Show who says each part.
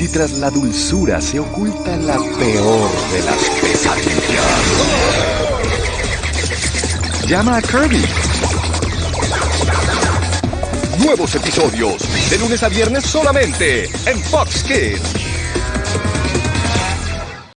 Speaker 1: si tras la dulzura se oculta la peor de las pesadillas. Llama a Kirby. Nuevos episodios de lunes a viernes solamente en Fox Kids.